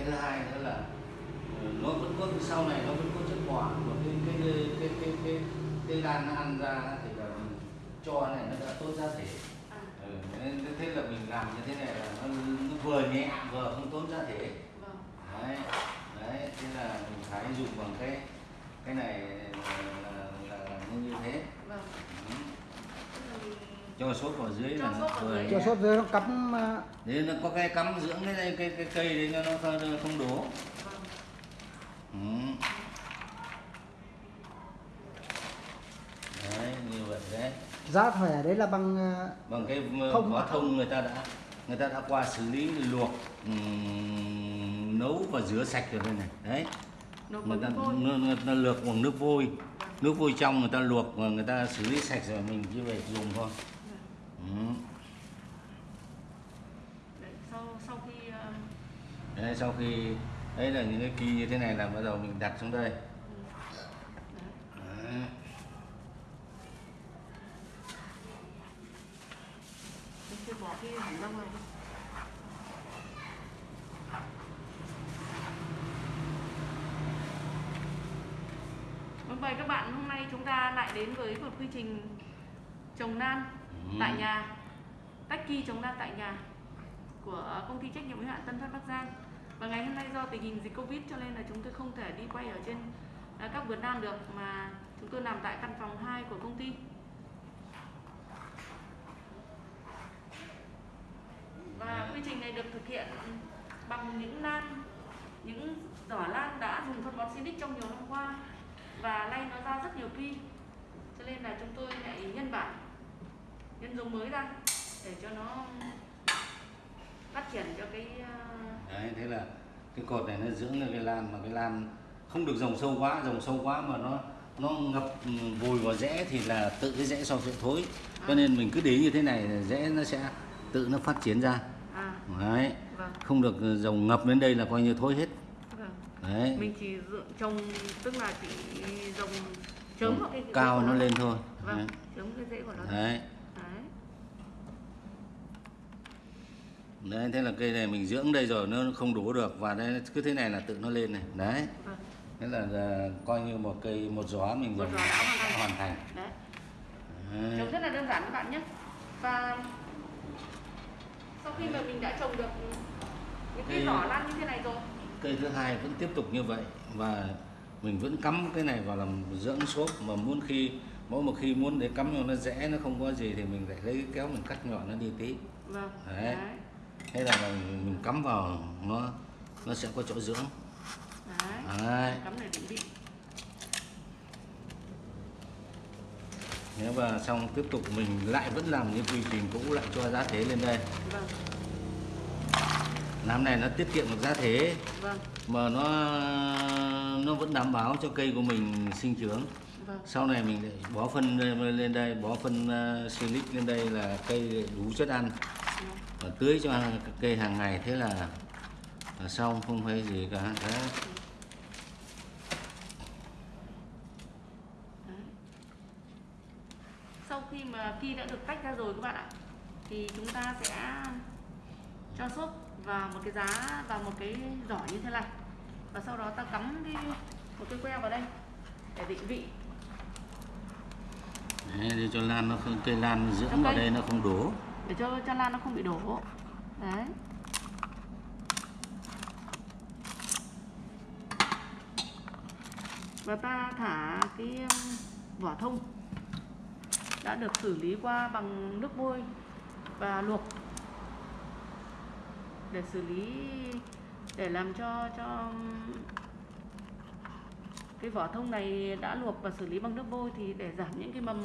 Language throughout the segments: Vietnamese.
cái thứ hai nữa là ờ, nó vẫn có sau này nó vẫn có chất quả của cái cái cái cái cái cái, cái nó ăn ra thì là cho này nó đã tốt ra thể À, ừ, nên thế là mình làm như thế này là nó, nó vừa nhẹ vừa không tốn ra thể vâng. đấy đấy thế là mình phải dùng bằng cái cái này là, là, là như thế Vâng. ừ. Cho sốt vào dưới Cho là nó cho sốt dưới nó cắm à, Đấy, nó có cái cắm dưỡng cái cái cái, cái cây đấy cho nó không- không đổ. Vâng. ừ. đấy như vậy đấy. Giá thẻ đấy là bằng à, bằng cái Không vỏ thông người ta đã người ta đã qua xử lý luộc ừm, nấu và rửa sạch rồi đây này. Đấy. Nấu người ta, người, người ta luộc bằng nước vôi. Nước vôi trong người ta luộc và người ta xử lý sạch rồi mình chỉ về dùng thôi ừ. Đấy, sau sau khi đấy, sau khi đấy là những cái kỳ như thế này là bắt đầu mình đặt xuống đây đấy. đấy. mình bỏ cái các bạn hôm nay chúng ta lại đến với một quy trình trồng nan tại nhà. Tách kỳ trồng lan tại nhà của công ty trách nhiệm hữu hạn Tân Phát Bắc Giang. Và ngày hôm nay do tình hình dịch Covid cho nên là chúng tôi không thể đi quay ở trên à, các vườn lan được mà chúng tôi làm tại căn phòng 2 của công ty. Và quy trình này được thực hiện bằng những lan những giỏ lan đã dùng phân bón Sinic trong nhiều năm qua và nay nó ra rất nhiều pi. Cho nên là chúng tôi lại nhân bản nhân giống mới ra để cho nó phát triển cho cái uh, đấy thế là cái cột này nó dưỡng lên cái lan mà cái lan không được dòng sâu quá dòng sâu quá mà nó nó ngập ừ, vùi vào rễ thì là tự cái rễ sau sẽ thối. Cho nên mình cứ để như thế này rễ nó sẽ tự nó phát triển ra. À. Đấy. Vâng. Không được dòng ngập đến đây là coi như thối hết. Vâng. Đấy. Mình chỉ trồng tức là chỉ trồng chớm vào cái, cái cao nó lên thôi. Vâng đấy. chớm cái rễ của nó. Đấy đấy đấy thế là cây này mình dưỡng đây rồi nó không đổ được và đây cứ thế này là tự nó lên này. Đấy. Vâng. Thế là, là coi như một cây một gió mình Một gió đã hoàn thành. hoàn thành. Đấy. Đấy. trồng rất là đơn giản các bạn nhé. Và sau khi mà mình đã trồng được những Thì- giỏ lan như thế này rồi. cây thứ hai vẫn tiếp tục như vậy và mình vẫn cắm cái này vào làm dưỡng xốp mà muốn khi mỗi một khi muốn để cắm vào nó rẽ nó không có gì thì mình lại lấy cái kéo mình cắt nhỏ nó đi tí. Vâng. Đấy. Thế là mình, cắm vào nó nó sẽ có chỗ dưỡng. Đấy. đấy. Cắm để định vị. Thế và xong tiếp tục mình lại vẫn làm những quy trình cũ lại cho giá thế lên đây. Vâng. Làm này nó tiết kiệm được giá thế. Vâng. Mà nó nó vẫn đảm bảo cho cây của mình sinh trưởng. Vâng. Sau này mình lại bó phân lên đây bó phân uh, silic lên đây là cây đủ chất ăn. Và tưới cho cây hàng ngày thế là, là xong không phải gì cả Đấy. Sau khi mà khi đã được tách ra rồi các bạn ạ thì chúng ta sẽ cho xốp vào một cái giá vào một cái giỏ như thế này và sau đó ta cắm cái một cái que vào đây để định vị Đấy, để cho lan nó không cây lan dưỡng Trong vào đây. đây nó không đổ để cho cho lan nó không bị đổ. Đấy. Và ta thả cái um, vỏ thông. Đã được xử lý qua bằng nước vôi và luộc. Để xử lý để làm cho cho um, cái vỏ thông này đã luộc và xử lý bằng nước vôi thì để giảm những cái mầm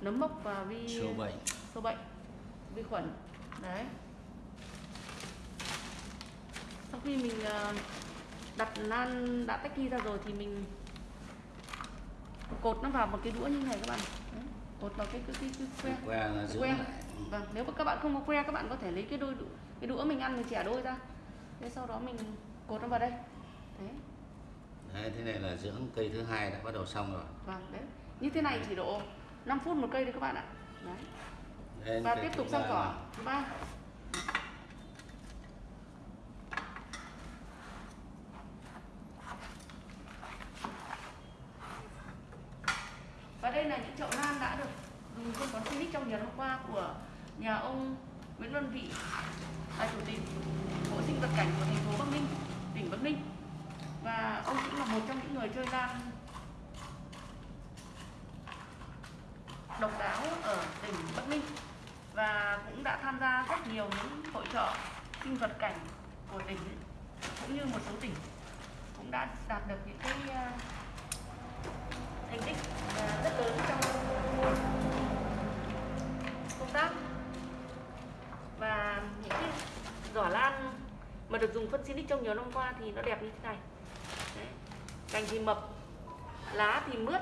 nấm mốc và vi sâu bệnh. sâu bệnh vi khuẩn. Đấy. Sau khi mình ờ, đặt lan đã tách ly ra rồi thì mình cột nó vào một cái đũa như này các bạn. Đấy. cột vào cái cái cái, cái que. Que cái que. lại. Vâng nếu mà các bạn không có que các bạn có thể lấy cái đôi đũa, cái đũa mình ăn mình chẻ đôi ra. Thế sau đó mình cột nó vào đây. Đấy đấy, thế này là dưỡng cây thứ hai đã bắt đầu xong rồi. Vâng đấy. Như thế này chỉ độ 5 phút một cây đấy các bạn ạ. Đấy và tiếp tục sang cỏ. Thứ ba. Và đây là những chậu lan đã được dùng phân bón Silic trong nhiều năm qua của nhà ông Nguyễn Văn Vị là chủ tịch bộ sinh vật cảnh của thành phố Bắc Ninh, tỉnh Bắc Ninh. Và ông cũng là một trong những người chơi lan độc đáo ở tỉnh Bắc Ninh và cũng đã tham gia rất nhiều những hội trợ sinh vật cảnh của tỉnh cũng như một số tỉnh cũng đã đạt được những cái ờ, thành tích ờ, rất lớn trong công tác và những cái giỏ lan mà được dùng phân xinic trong nhiều năm qua thì nó đẹp như thế này Đấy. cành thì mập, lá thì mướt,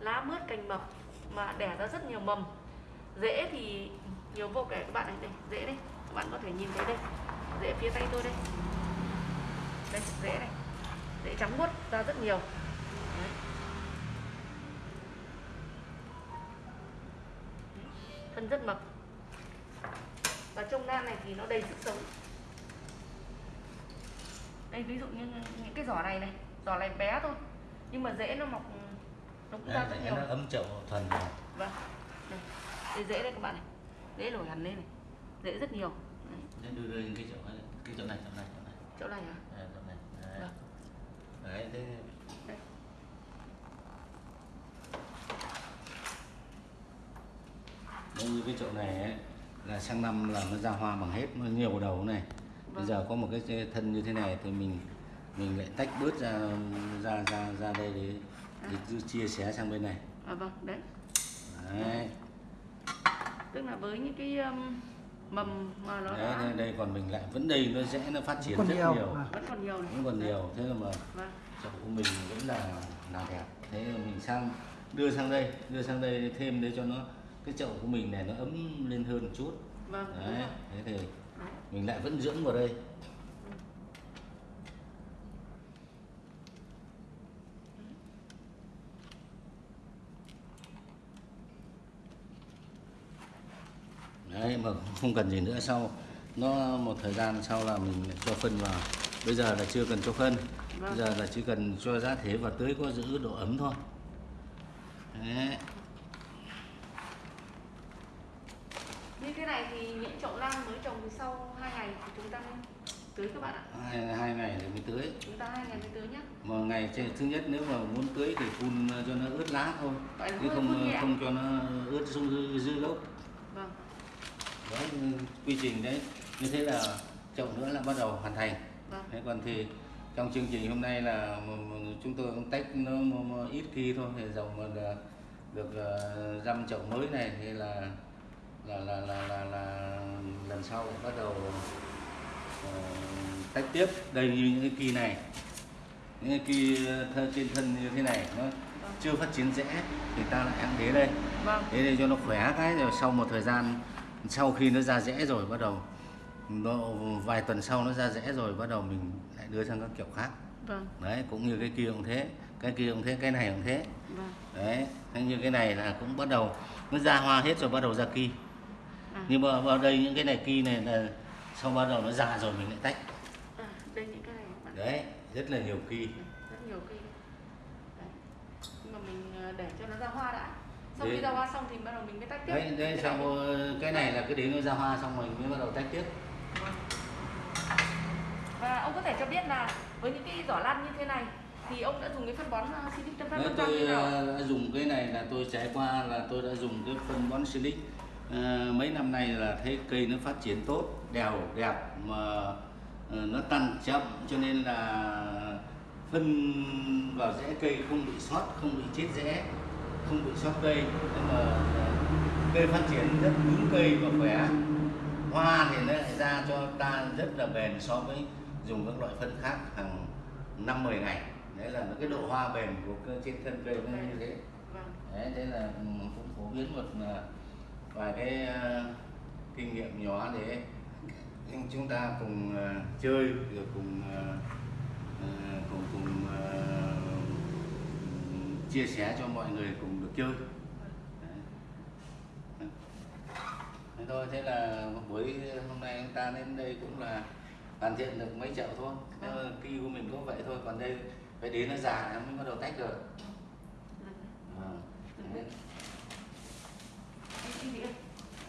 lá mướt cành mập mà đẻ ra rất nhiều mầm rễ thì nhiều vô kể các bạn này đây rễ đây. Các bạn có thể nhìn thấy đây. Rễ phía tay tôi đây. Đây rễ này rễ trắng muốt ra rất nhiều. Đấy. thân rất mập. Và trong nan này thì nó đầy sức sống. Đây ví dụ như những cái giỏ này này giỏ này bé thôi. Nhưng mà rễ nó mọc nó cũng ra rất nhiều nó ấm chậu thuần vâng. Đây đây rễ đây các bạn này. Rễ nổi hẳn lên này. Rễ rất nhiều. Đấy. Đấy, đưa những cái chậu này cái chậu này chậu này chỗ này. Hả? Đấy, chậu này. Đấy, Vâng. đấy thế. Đấy, như cái chậu này ấy, là sang năm là nó ra hoa bằng hết nó nhiều đầu này. Bây Vâng. giờ có một cái thân như thế này thì mình mình lại tách bớt ra ra ra ra đây để, để chia sẻ sang bên này. À vâng đấy. Đấy, tức là với những cái um, mầm mà nó đấy đã đây, đây còn mình lại vẫn đây nó dễ nó phát triển rất nhiều. nhiều. À. vẫn còn nhiều này. Vẫn còn nhiều thế mà vâng. chậu của mình vẫn là là đẹp. Thế mà mình sang đưa sang đây đưa sang đây thêm để cho nó cái chậu của mình này nó ấm lên hơn một chút. Vâng đấy thế thì Đấy. mình lại vẫn dưỡng vào đây đấy mà không cần gì nữa. Sau nó một thời gian sau là mình cho phân vào. Bây giờ là chưa cần cho phân. Bây Vâng. giờ là chỉ cần cho giá thể và tưới có giữ độ ấm thôi. Đấy. như thế này thì những chậu lan mới trồng thì sau hai ngày thì chúng ta nên tưới các bạn ạ. Hai, hai ngày thì mới tưới. Chúng ta hai ngày mới tưới nhé một ngày thứ nhất nếu mà muốn tưới thì phun cho nó ướt lá thôi. Chứ không không cho nó ướt xuống dư, gốc đấy quy trình đấy. Như thế là chậu nữa là bắt đầu hoàn thành. Vâng. Thế còn thì trong chương trình hôm nay là chúng tôi cũng tách nó ít khi thôi thì dòng mà được uh, dăm chậu mới này thì là là là là là, là lần sau bắt đầu ờ, tách tiếp đây như những cái kỳ này. Những cái kỳ thân trên thân như thế này nó chưa phát triển rễ thì ta lại ăn thế đây. Vâng. Thế để cho nó khỏe cái rồi sau một thời gian sau khi nó ra rễ rồi bắt đầu nó vài tuần sau nó ra rễ rồi bắt đầu mình lại đưa sang các kiểu khác. Vâng. Đấy cũng như cái kia cũng thế cái kia cũng thế cái này cũng thế. Vâng. Đấy như cái này là cũng bắt đầu nó ra hoa hết rồi bắt đầu ra kỳ à, nhưng mà vào đây những cái này kỳ này là sau bắt đầu nó già rồi mình lại tách. À đây những cái này bạn. Đấy rất là nhiều kỳ rất nhiều đấy. nhưng mà mình ờ, để cho nó ra hoa đã sau khi ra hoa xong thì bắt đầu mình mới tách tiếp. Đấy đấy Cái sau này. cái này là cứ đến nó ra hoa xong mình mới bắt đầu tách tiếp. Và ông có thể cho biết là với những cái giỏ lan như thế này thì ông đã dùng cái phân bón uh, Silic Tân Phát tôi như nào đã dùng cái này là tôi trải qua là tôi đã dùng cái phân bón silic. Ờ, mấy năm nay là thấy cây nó phát triển tốt đều đẹp mà nó tăng chậm cho nên là phân vào rễ cây không bị sót không bị chết rễ không bị sót cây nhưng mà à, cây phát triển rất cứng cây và khỏe. Hoa thì nó lại ra cho ta rất là bền so với dùng các loại phân khác hàng năm 10 ngày. Đấy là cái độ hoa bền của cơ trên thân cây nó như thế. Đấy thế là ừ, cũng phổ biến một à, vài cái à, kinh nghiệm nhỏ để chúng ta cùng chơi rồi cùng ờ, cùng cùng chia sẻ cho mọi người cùng được chơi. Thế thôi thế là buổi hôm nay chúng ta đến đây cũng là hoàn thiện được mấy chậu thôi. Cây của mình cũng vậy thôi còn đây phải đến nó già nó mới bắt đầu tách được à. Đấy.